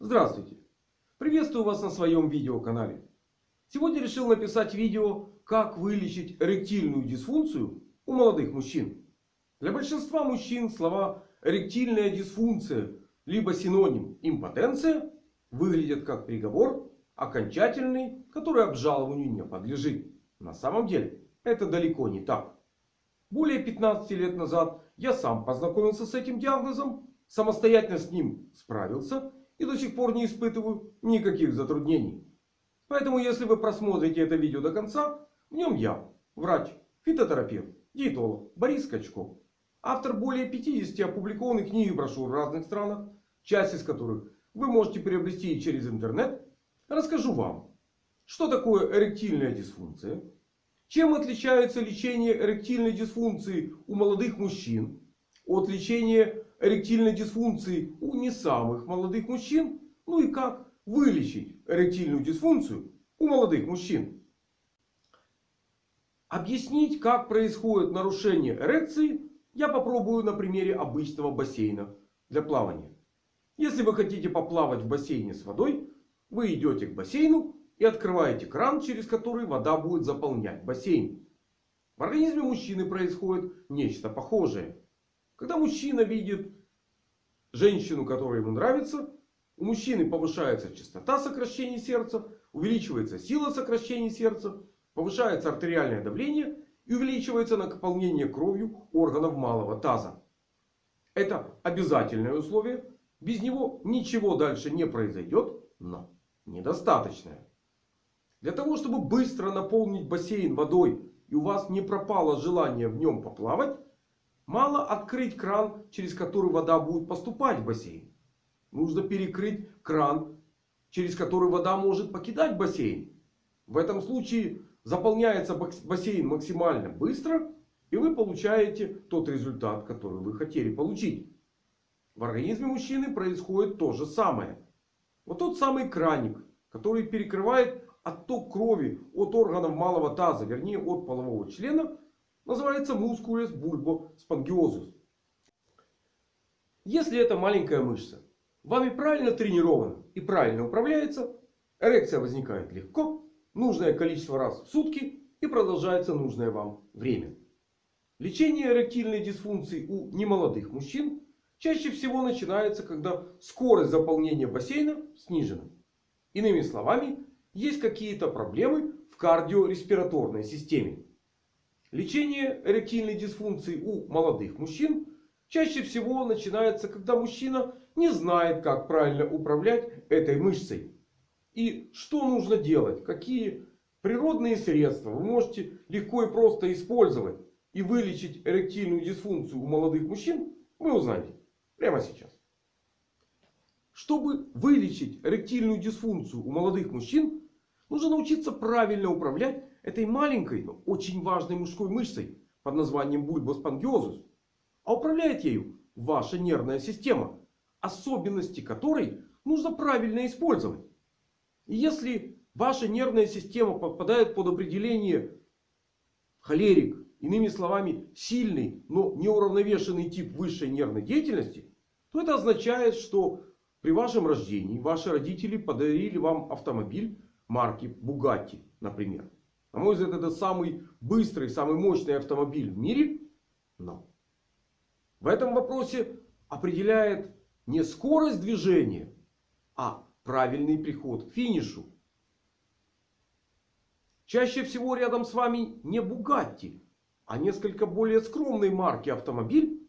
Здравствуйте! Приветствую вас на своем видеоканале. Сегодня решил написать видео, как вылечить эректильную дисфункцию у молодых мужчин. Для большинства мужчин слова эректильная дисфункция либо синоним импотенция выглядят как приговор окончательный, который обжалованию не подлежит. На самом деле это далеко не так. Более 15 лет назад я сам познакомился с этим диагнозом, самостоятельно с ним справился и до сих пор не испытываю никаких затруднений. Поэтому, если вы просмотрите это видео до конца, в нем я, врач, фитотерапевт, диетолог Борис Скачков. Автор более 50 опубликованных книг и брошюр в разных странах, часть из которых вы можете приобрести через интернет. Расскажу вам, что такое эректильная дисфункция, чем отличается лечение эректильной дисфункции у молодых мужчин от лечения эректильной дисфункции у не самых молодых мужчин. Ну и как вылечить эректильную дисфункцию у молодых мужчин. Объяснить, как происходит нарушение эрекции, я попробую на примере обычного бассейна для плавания. Если вы хотите поплавать в бассейне с водой, вы идете к бассейну и открываете кран, через который вода будет заполнять бассейн. В организме мужчины происходит нечто похожее. Когда мужчина видит женщину, которая ему нравится, у мужчины повышается частота сокращения сердца, увеличивается сила сокращения сердца, повышается артериальное давление и увеличивается наполнение кровью органов малого таза. Это обязательное условие. Без него ничего дальше не произойдет, но недостаточное. Для того, чтобы быстро наполнить бассейн водой и у вас не пропало желание в нем поплавать, Мало открыть кран, через который вода будет поступать в бассейн. Нужно перекрыть кран, через который вода может покидать бассейн. В этом случае заполняется бассейн максимально быстро. И вы получаете тот результат, который вы хотели получить. В организме мужчины происходит то же самое. Вот тот самый краник, который перекрывает отток крови от органов малого таза, вернее от полового члена Называется мускулес бульбо спонгиозус. Если эта маленькая мышца вами правильно тренирована и правильно управляется, эрекция возникает легко, нужное количество раз в сутки и продолжается нужное вам время. Лечение эректильной дисфункции у немолодых мужчин чаще всего начинается, когда скорость заполнения бассейна снижена. Иными словами, есть какие-то проблемы в кардиореспираторной системе. Лечение эректильной дисфункции у молодых мужчин чаще всего начинается, когда мужчина не знает, как правильно управлять этой мышцей. И что нужно делать, какие природные средства вы можете легко и просто использовать и вылечить эректильную дисфункцию у молодых мужчин, вы узнаете прямо сейчас. Чтобы вылечить эректильную дисфункцию у молодых мужчин, нужно научиться правильно управлять этой маленькой, но очень важной мужской мышцей под названием бульбоспангиозус. А управляет ею ваша нервная система. Особенности которой нужно правильно использовать. И если ваша нервная система попадает под определение холерик, иными словами сильный, но неуравновешенный тип высшей нервной деятельности, то это означает, что при вашем рождении ваши родители подарили вам автомобиль марки Bugatti, например. На мой взгляд, это самый быстрый, самый мощный автомобиль в мире. Но в этом вопросе определяет не скорость движения, а правильный приход к финишу. Чаще всего рядом с вами не Бугатти, а несколько более скромной марки автомобиль.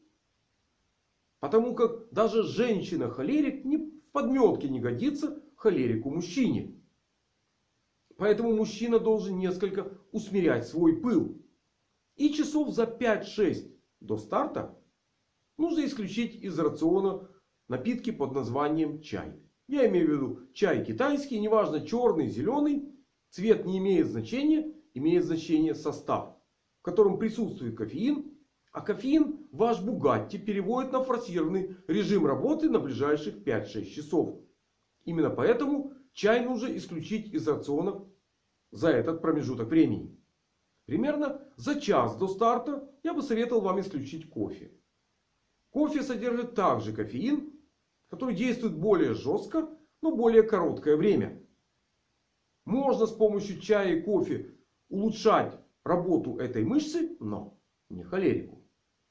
Потому как даже женщина-холерик в подметке не годится холерику мужчине. Поэтому мужчина должен несколько усмирять свой пыл. И часов за 5-6 до старта нужно исключить из рациона напитки под названием чай. Я имею в виду чай китайский, неважно черный, зеленый. Цвет не имеет значения, имеет значение состав, в котором присутствует кофеин. А кофеин ваш Бугатти переводит на форсированный режим работы на ближайших 5-6 часов. Именно поэтому чай нужно исключить из рациона за этот промежуток времени. Примерно за час до старта я бы советовал вам исключить кофе. Кофе содержит также кофеин, который действует более жестко, но более короткое время. Можно с помощью чая и кофе улучшать работу этой мышцы, но не холерику.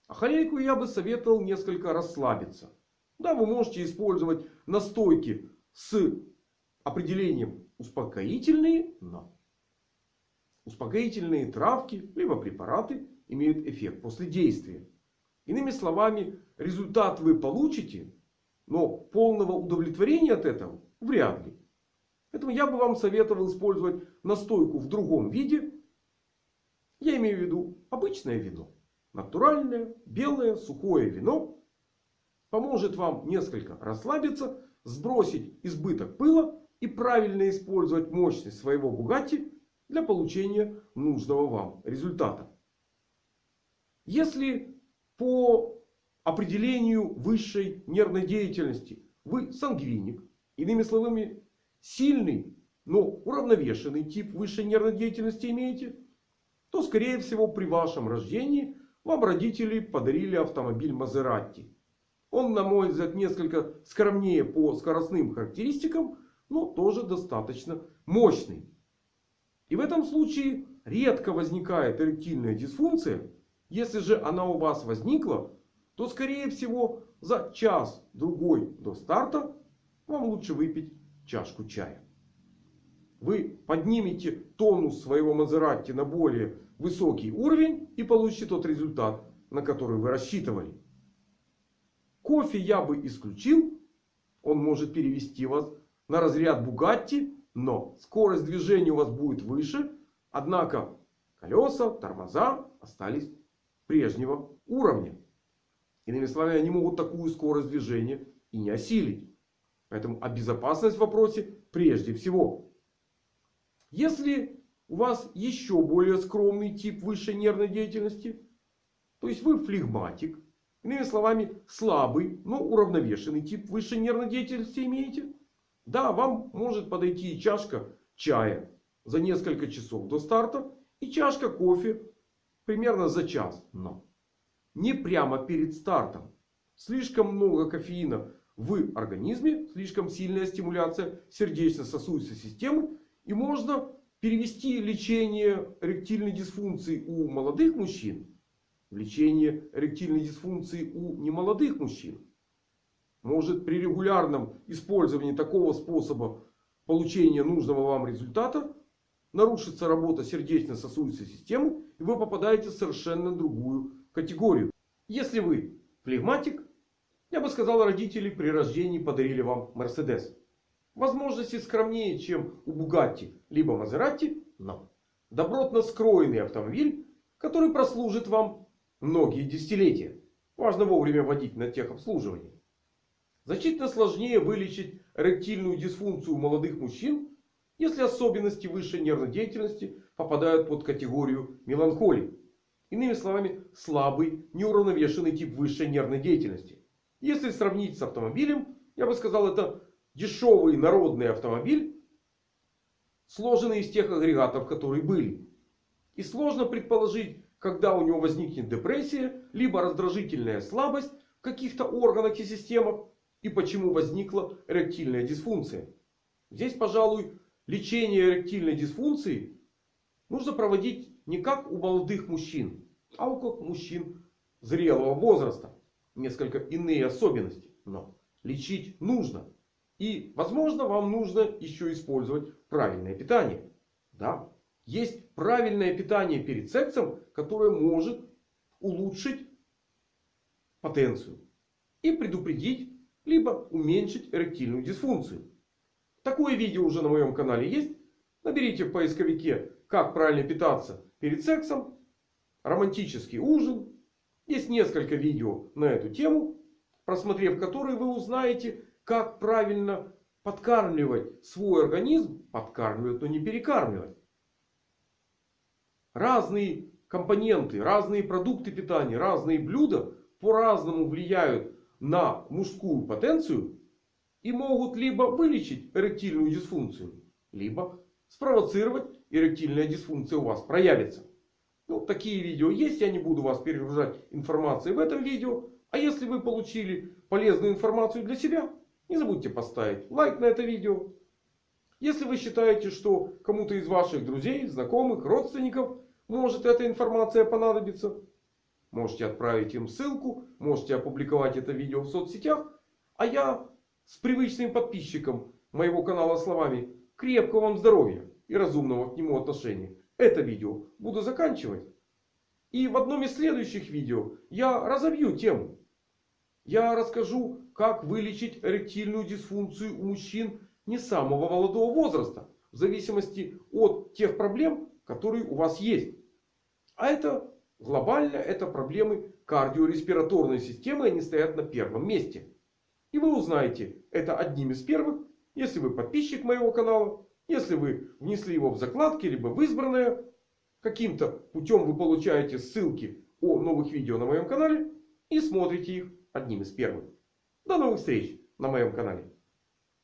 А холерику я бы советовал несколько расслабиться. Да, вы можете использовать настойки с определением успокоительные, но успокоительные травки либо препараты имеют эффект после действия. Иными словами, результат вы получите, но полного удовлетворения от этого вряд ли. Поэтому я бы вам советовал использовать настойку в другом виде. Я имею в виду обычное вино. Натуральное, белое, сухое вино. Поможет вам несколько расслабиться, сбросить избыток пыла и правильно использовать мощность своего Бугатти для получения нужного вам результата. Если по определению высшей нервной деятельности вы сангвиник, иными словами сильный, но уравновешенный тип высшей нервной деятельности имеете, то скорее всего при вашем рождении вам родители подарили автомобиль Мазератти. Он, на мой взгляд, несколько скромнее по скоростным характеристикам, но тоже достаточно мощный. И в этом случае редко возникает эректильная дисфункция. Если же она у вас возникла, то скорее всего за час-другой до старта вам лучше выпить чашку чая. Вы поднимете тонус своего Мазератти на более высокий уровень и получите тот результат, на который вы рассчитывали. Кофе я бы исключил. Он может перевести вас на разряд Бугатти. Но скорость движения у вас будет выше. Однако колеса, тормоза остались прежнего уровня. Иными словами, они могут такую скорость движения и не осилить. Поэтому а безопасность в вопросе прежде всего. Если у вас еще более скромный тип высшей нервной деятельности. То есть вы флегматик. Иными словами, слабый, но уравновешенный тип высшей нервной деятельности имеете. Да, вам может подойти чашка чая за несколько часов до старта. И чашка кофе примерно за час. Но не прямо перед стартом. Слишком много кофеина в организме. Слишком сильная стимуляция сердечно-сосудистой системы. И можно перевести лечение эректильной дисфункции у молодых мужчин в лечение эректильной дисфункции у немолодых мужчин. Может при регулярном использовании такого способа получения нужного вам результата нарушится работа сердечно-сосудистой системы. И вы попадаете в совершенно другую категорию. Если вы флегматик, я бы сказал, родители при рождении подарили вам Мерседес. Возможности скромнее, чем у Бугатти либо Мазератти. Но добротно скроенный автомобиль, который прослужит вам многие десятилетия. Важно вовремя вводить на техобслуживание. Значительно сложнее вылечить эректильную дисфункцию у молодых мужчин, если особенности высшей нервной деятельности попадают под категорию меланхолии. Иными словами, слабый, неуравновешенный тип высшей нервной деятельности. Если сравнить с автомобилем, я бы сказал, это дешевый народный автомобиль, сложенный из тех агрегатов, которые были. И сложно предположить, когда у него возникнет депрессия, либо раздражительная слабость в каких-то органах и системах, и почему возникла эректильная дисфункция. Здесь, пожалуй, лечение эректильной дисфункции нужно проводить не как у молодых мужчин, а у как мужчин зрелого возраста. Несколько иные особенности. Но лечить нужно. И, возможно, вам нужно еще использовать правильное питание. Да, есть правильное питание перед сексом, которое может улучшить потенцию. И предупредить либо уменьшить эректильную дисфункцию. Такое видео уже на моем канале есть. Наберите в поисковике «Как правильно питаться перед сексом», «Романтический ужин». Есть несколько видео на эту тему, просмотрев которые вы узнаете, как правильно подкармливать свой организм. Подкармливать, но не перекармливать. Разные компоненты, разные продукты питания, разные блюда по-разному влияют на мужскую потенцию и могут либо вылечить эректильную дисфункцию, либо спровоцировать эректильная дисфункция у вас проявится. Ну, такие видео есть. Я не буду вас перегружать информацией в этом видео. А если вы получили полезную информацию для себя, Не забудьте поставить лайк на это видео. Если вы считаете, что кому-то из ваших друзей, знакомых, родственников может эта информация понадобиться. Можете отправить им ссылку. Можете опубликовать это видео в соцсетях. А я с привычным подписчиком моего канала словами крепкого вам здоровья и разумного к нему отношения. Это видео буду заканчивать. И в одном из следующих видео я разобью тему. Я расскажу, как вылечить эректильную дисфункцию у мужчин не самого молодого возраста. В зависимости от тех проблем, которые у вас есть. А это глобально это проблемы кардиореспираторной системы. Они стоят на первом месте. И вы узнаете это одним из первых, если вы подписчик моего канала. Если вы внесли его в закладки, либо в избранное. Каким-то путем вы получаете ссылки о новых видео на моем канале. И смотрите их одним из первых. До новых встреч на моем канале.